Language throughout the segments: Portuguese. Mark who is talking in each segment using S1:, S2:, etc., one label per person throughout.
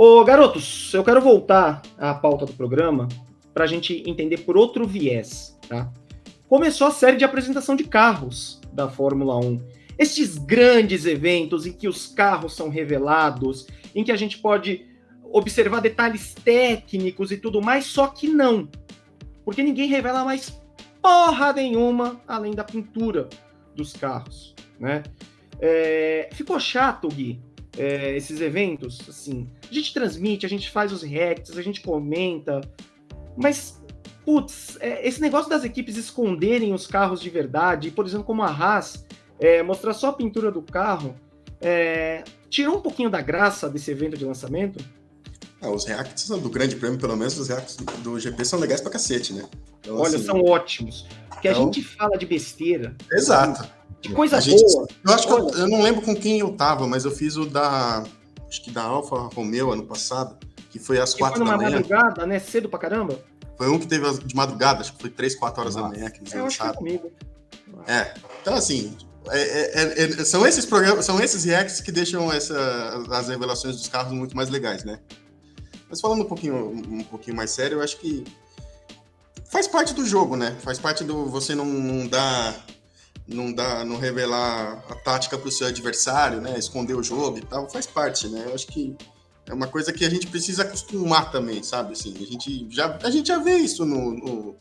S1: Ô, garotos, eu quero voltar à pauta do programa para a gente entender por outro viés, tá? Começou a série de apresentação de carros da Fórmula 1. Estes grandes eventos em que os carros são revelados, em que a gente pode observar detalhes técnicos e tudo mais, só que não. Porque ninguém revela mais porra nenhuma além da pintura dos carros, né? É, ficou chato, Gui, é, esses eventos, assim. A gente transmite, a gente faz os reacts, a gente comenta, mas, putz, é, esse negócio das equipes esconderem os carros de verdade, por exemplo, como a Haas, é, mostrar só a pintura do carro, é, tirou um pouquinho da graça desse evento de lançamento?
S2: Ah, os reacts do Grande Prêmio, pelo menos os reacts do GP são legais pra cacete, né?
S1: Então, Olha, assim, são ótimos. Porque então... a gente fala de besteira.
S2: Exato.
S1: De coisa gente, boa.
S2: Eu acho que eu, eu, não lembro com quem eu tava, mas eu fiz o da. Acho que da Alfa Romeo ano passado, que foi às quatro da manhã.
S1: madrugada, né? Cedo pra caramba.
S2: Foi um que teve de madrugada, acho que foi três, quatro horas da manhã que eles
S1: é, lançaram. comigo.
S2: É. Então, assim, é, é, é, é, são esses programas, são esses reacts que deixam essa, as revelações dos carros muito mais legais, né? Mas falando um pouquinho, um pouquinho mais sério, eu acho que faz parte do jogo, né? Faz parte do você não, não dar não dá, não revelar a tática para o seu adversário, né? Esconder o jogo e tal, faz parte, né? Eu acho que é uma coisa que a gente precisa acostumar também, sabe? Assim, a gente já, a gente já vê isso no, no,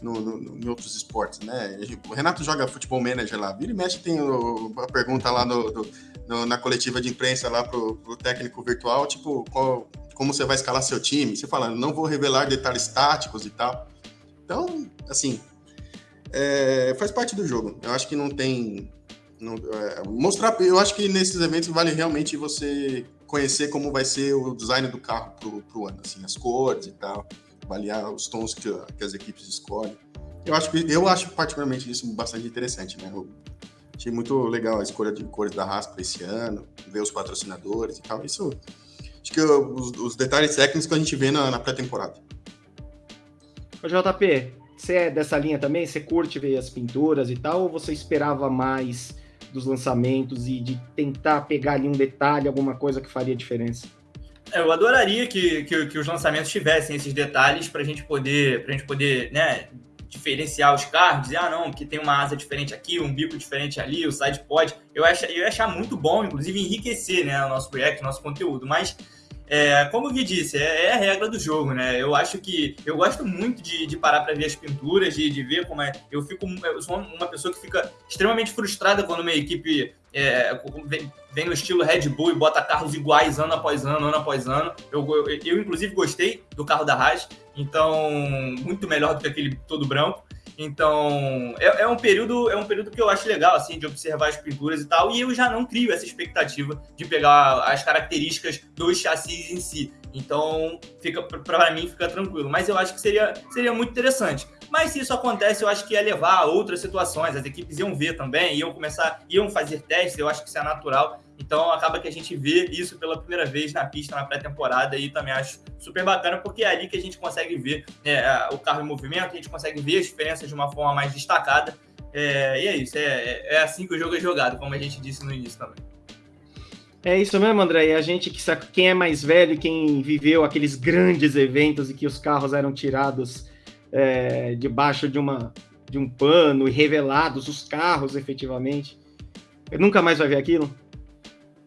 S2: no, no em outros esportes, né? O Renato joga futebol manager lá, vira e mexe tem o, a pergunta lá no, no, na coletiva de imprensa lá pro, pro técnico virtual, tipo, qual, como você vai escalar seu time? Você fala, não vou revelar detalhes táticos e tal. Então, assim, é, faz parte do jogo. Eu acho que não tem. Não, é, mostrar. Eu acho que nesses eventos vale realmente você conhecer como vai ser o design do carro pro, pro ano, assim, as cores e tal, avaliar os tons que, que as equipes escolhem. Eu acho, que, eu acho particularmente isso bastante interessante, né? Eu achei muito legal a escolha de cores da Haas para esse ano, ver os patrocinadores e tal. Isso, acho que os, os detalhes técnicos que a gente vê na, na pré-temporada.
S1: JP, você é dessa linha também? Você curte ver as pinturas e tal? Ou você esperava mais dos lançamentos e de tentar pegar ali um detalhe, alguma coisa que faria diferença?
S3: É, eu adoraria que, que, que, os lançamentos tivessem esses detalhes para a gente poder, pra gente poder né, diferenciar os carros, dizer, ah, não, que tem uma asa diferente aqui, um bico diferente ali, o side pod. Eu ia achar, eu ia achar muito bom, inclusive enriquecer né, o nosso projeto, o nosso conteúdo, mas é, como o Gui disse, é, é, a regra do jogo, né? Eu acho que eu gosto muito de, de parar para ver as pinturas, de, de, ver como é. Eu fico, eu sou uma pessoa que fica extremamente frustrada quando uma equipe é, vem, vem, no estilo Red Bull e bota carros iguais ano após ano, ano após ano. Eu, eu, eu inclusive gostei do carro da Haas, então muito melhor do que aquele todo branco. Então, é, é, um período é um período que eu acho legal, assim, de observar as pinturas e tal, e eu já não crio essa expectativa de pegar as características dos chassis em si. Então, fica para mim fica tranquilo. Mas eu acho que seria, seria muito interessante. Mas se isso acontece, eu acho que ia levar a outras situações. As equipes iam ver também, iam começar, iam fazer testes, eu acho que isso é natural. Então acaba que a gente vê isso pela primeira vez na pista, na pré-temporada, e também acho super bacana, porque é ali que a gente consegue ver é, o carro em movimento, a gente consegue ver as diferenças de uma forma mais destacada. É, e é isso, é, é, é assim que o jogo é jogado, como a gente disse no início também.
S1: É isso mesmo, André. E a gente que sabe quem é mais velho, quem viveu aqueles grandes eventos em que os carros eram tirados é, debaixo de uma de um pano e revelados os carros efetivamente, nunca mais vai ver aquilo.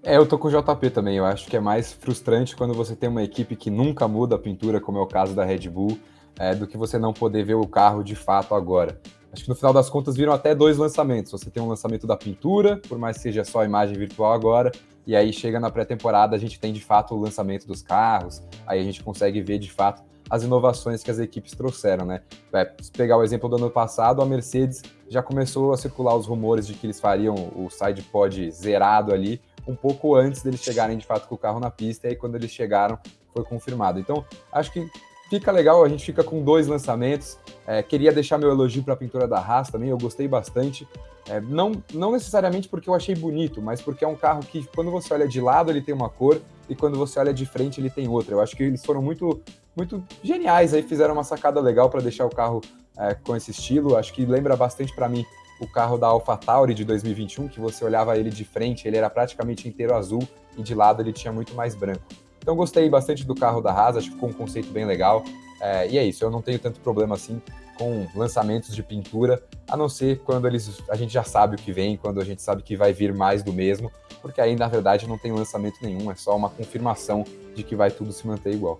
S4: É, eu tô com o JP também. Eu acho que é mais frustrante quando você tem uma equipe que nunca muda a pintura, como é o caso da Red Bull, é, do que você não poder ver o carro de fato agora. Acho que no final das contas viram até dois lançamentos. Você tem um lançamento da pintura, por mais que seja só a imagem virtual agora, e aí chega na pré-temporada, a gente tem de fato o lançamento dos carros, aí a gente consegue ver de fato as inovações que as equipes trouxeram, né? É, se pegar o exemplo do ano passado, a Mercedes já começou a circular os rumores de que eles fariam o side pod zerado ali, um pouco antes deles chegarem de fato com o carro na pista, e aí quando eles chegaram foi confirmado. Então, acho que fica legal, a gente fica com dois lançamentos. É, queria deixar meu elogio para a pintura da Haas também, eu gostei bastante. É, não, não necessariamente porque eu achei bonito, mas porque é um carro que, quando você olha de lado, ele tem uma cor, e quando você olha de frente, ele tem outra. Eu acho que eles foram muito, muito geniais aí, fizeram uma sacada legal para deixar o carro é, com esse estilo. Acho que lembra bastante para mim o carro da AlphaTauri de 2021, que você olhava ele de frente, ele era praticamente inteiro azul e de lado ele tinha muito mais branco. Então gostei bastante do carro da Haas, acho que ficou um conceito bem legal. É, e é isso, eu não tenho tanto problema assim com lançamentos de pintura, a não ser quando eles a gente já sabe o que vem, quando a gente sabe que vai vir mais do mesmo, porque aí na verdade não tem lançamento nenhum, é só uma confirmação de que vai tudo se manter igual.